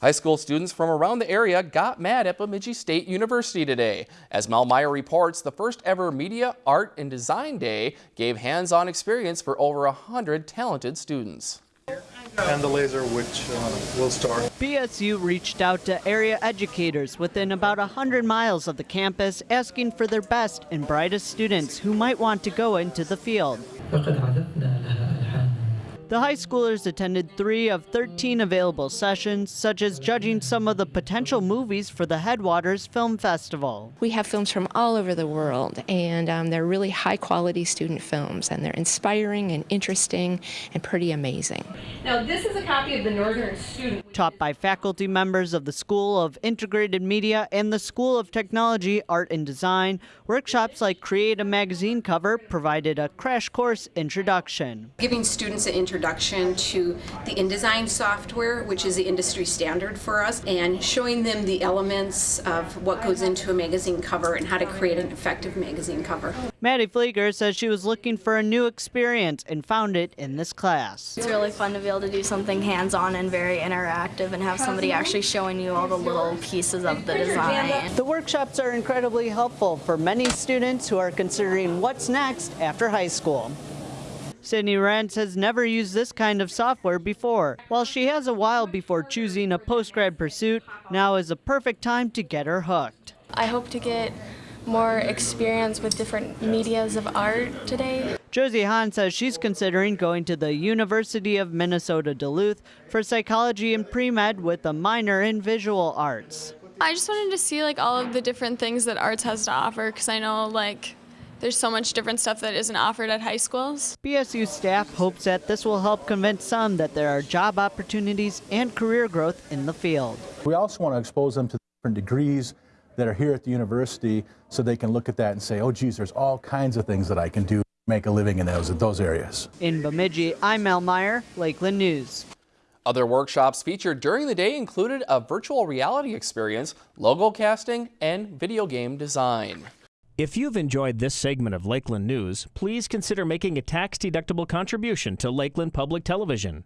High school students from around the area got mad at Bemidji State University today. As Mel Meyer reports, the first ever Media, Art, and Design Day gave hands-on experience for over 100 talented students. And the laser, which uh, will start. BSU reached out to area educators within about 100 miles of the campus asking for their best and brightest students who might want to go into the field. The high schoolers attended three of 13 available sessions, such as judging some of the potential movies for the Headwaters Film Festival. We have films from all over the world, and um, they're really high quality student films, and they're inspiring and interesting and pretty amazing. Now, this is a copy of the Northern Student. Taught by faculty members of the School of Integrated Media and the School of Technology, Art and Design, workshops like Create a Magazine Cover provided a crash course introduction. Giving students an introduction introduction to the InDesign software, which is the industry standard for us, and showing them the elements of what goes into a magazine cover and how to create an effective magazine cover. Maddie Flieger says she was looking for a new experience and found it in this class. It's really fun to be able to do something hands-on and very interactive and have somebody actually showing you all the little pieces of the design. The workshops are incredibly helpful for many students who are considering what's next after high school. Sydney Rentz has never used this kind of software before. While she has a while before choosing a postgrad pursuit, now is a perfect time to get her hooked. I hope to get more experience with different medias of art today. Josie Hahn says she's considering going to the University of Minnesota Duluth for psychology and pre-med with a minor in visual arts. I just wanted to see like all of the different things that arts has to offer because I know like there's so much different stuff that isn't offered at high schools. BSU staff hopes that this will help convince some that there are job opportunities and career growth in the field. We also want to expose them to different degrees that are here at the university so they can look at that and say, oh geez, there's all kinds of things that I can do make a living in those, those areas. In Bemidji, I'm Mel Meyer, Lakeland News. Other workshops featured during the day included a virtual reality experience, logo casting, and video game design. If you've enjoyed this segment of Lakeland News, please consider making a tax-deductible contribution to Lakeland Public Television.